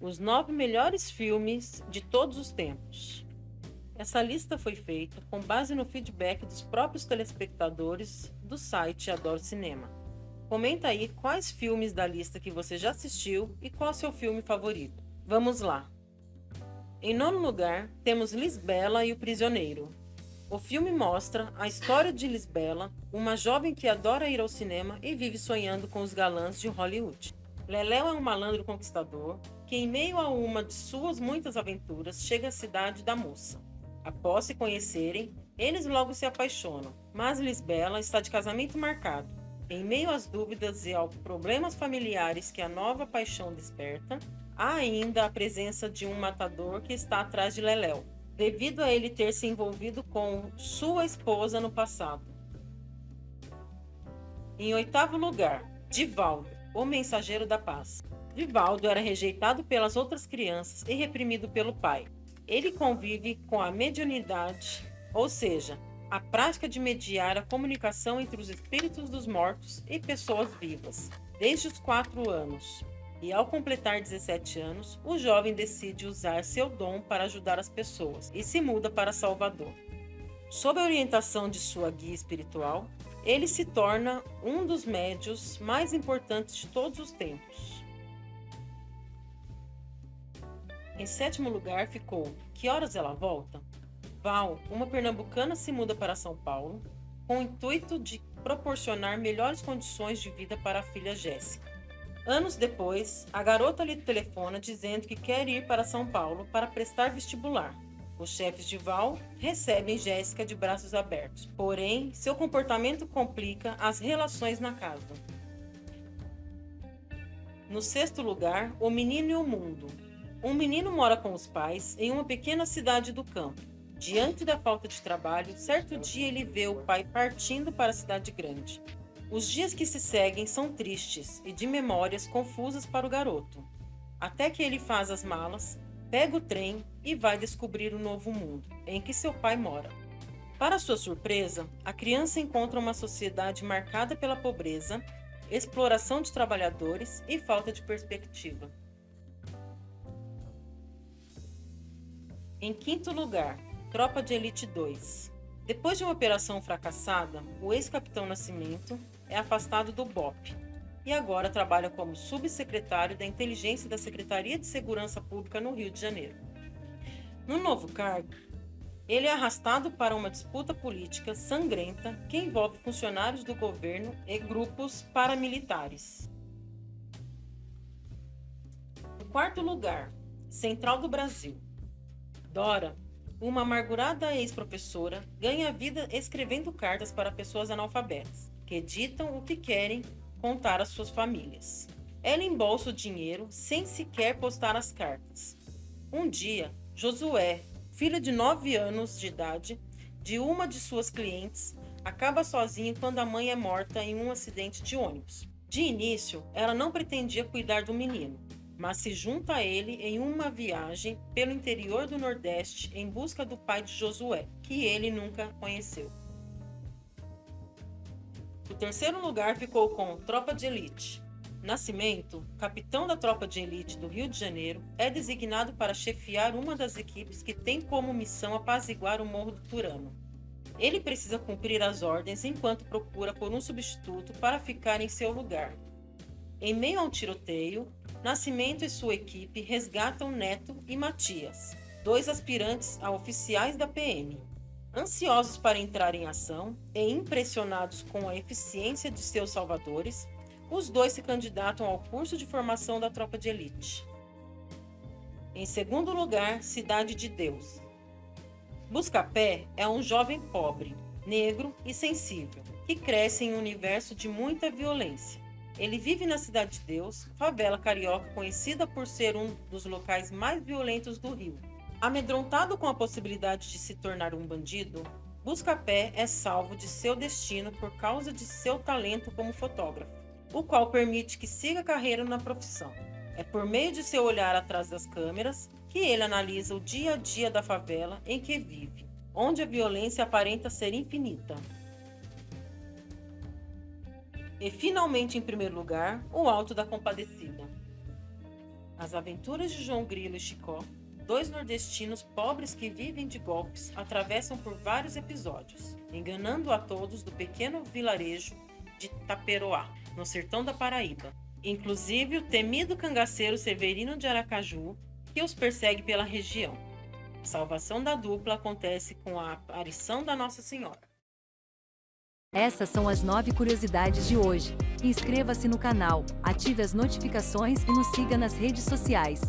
os nove melhores filmes de todos os tempos. Essa lista foi feita com base no feedback dos próprios telespectadores do site Adoro Cinema. Comenta aí quais filmes da lista que você já assistiu e qual seu filme favorito. Vamos lá! Em nono lugar, temos Lisbela e o Prisioneiro. O filme mostra a história de Lisbela, uma jovem que adora ir ao cinema e vive sonhando com os galãs de Hollywood. Leléu é um malandro conquistador que, em meio a uma de suas muitas aventuras, chega à cidade da moça. Após se conhecerem, eles logo se apaixonam, mas Lisbela está de casamento marcado. Em meio às dúvidas e aos problemas familiares que a nova paixão desperta, há ainda a presença de um matador que está atrás de Leléu, devido a ele ter se envolvido com sua esposa no passado. Em oitavo lugar, Divaldo, o mensageiro da paz. Divaldo era rejeitado pelas outras crianças e reprimido pelo pai. Ele convive com a mediunidade, ou seja, a prática de mediar a comunicação entre os espíritos dos mortos e pessoas vivas, desde os quatro anos. E ao completar 17 anos, o jovem decide usar seu dom para ajudar as pessoas e se muda para Salvador. Sob a orientação de sua guia espiritual, ele se torna um dos médios mais importantes de todos os tempos. Em sétimo lugar ficou Que Horas Ela Volta? Val, uma pernambucana, se muda para São Paulo com o intuito de proporcionar melhores condições de vida para a filha Jéssica. Anos depois, a garota lhe telefona dizendo que quer ir para São Paulo para prestar vestibular. Os chefes de Val recebem Jéssica de braços abertos, porém, seu comportamento complica as relações na casa. No sexto lugar, O Menino e o Mundo, um menino mora com os pais em uma pequena cidade do campo. Diante da falta de trabalho, certo dia ele vê o pai partindo para a cidade grande. Os dias que se seguem são tristes e de memórias confusas para o garoto. Até que ele faz as malas, pega o trem e vai descobrir o novo mundo em que seu pai mora. Para sua surpresa, a criança encontra uma sociedade marcada pela pobreza, exploração de trabalhadores e falta de perspectiva. Em quinto lugar, Tropa de Elite 2. Depois de uma operação fracassada, o ex-capitão Nascimento é afastado do BOP e agora trabalha como subsecretário da Inteligência da Secretaria de Segurança Pública no Rio de Janeiro. No novo cargo, ele é arrastado para uma disputa política sangrenta que envolve funcionários do governo e grupos paramilitares. Em quarto lugar, Central do Brasil. Dora, uma amargurada ex-professora, ganha vida escrevendo cartas para pessoas analfabetas, que ditam o que querem contar às suas famílias. Ela embolsa o dinheiro sem sequer postar as cartas. Um dia, Josué, filho de 9 anos de idade, de uma de suas clientes, acaba sozinho quando a mãe é morta em um acidente de ônibus. De início, ela não pretendia cuidar do menino, mas se junta a ele em uma viagem pelo interior do Nordeste em busca do pai de Josué, que ele nunca conheceu. O terceiro lugar ficou com Tropa de Elite. Nascimento, capitão da Tropa de Elite do Rio de Janeiro, é designado para chefiar uma das equipes que tem como missão apaziguar o Morro do Turano. Ele precisa cumprir as ordens enquanto procura por um substituto para ficar em seu lugar. Em meio a um tiroteio, Nascimento e sua equipe resgatam Neto e Matias, dois aspirantes a oficiais da PM. Ansiosos para entrar em ação e impressionados com a eficiência de seus salvadores, os dois se candidatam ao curso de formação da tropa de elite. Em segundo lugar, Cidade de Deus. Buscapé é um jovem pobre, negro e sensível, que cresce em um universo de muita violência. Ele vive na Cidade de Deus, favela carioca conhecida por ser um dos locais mais violentos do Rio. Amedrontado com a possibilidade de se tornar um bandido, Buscapé é salvo de seu destino por causa de seu talento como fotógrafo, o qual permite que siga carreira na profissão. É por meio de seu olhar atrás das câmeras que ele analisa o dia a dia da favela em que vive, onde a violência aparenta ser infinita. E finalmente, em primeiro lugar, o Alto da Compadecida. As aventuras de João Grilo e Chicó, dois nordestinos pobres que vivem de golpes, atravessam por vários episódios, enganando a todos do pequeno vilarejo de Taperoá, no sertão da Paraíba. Inclusive o temido cangaceiro Severino de Aracaju, que os persegue pela região. A salvação da dupla acontece com a aparição da Nossa Senhora. Essas são as nove curiosidades de hoje. Inscreva-se no canal, ative as notificações e nos siga nas redes sociais.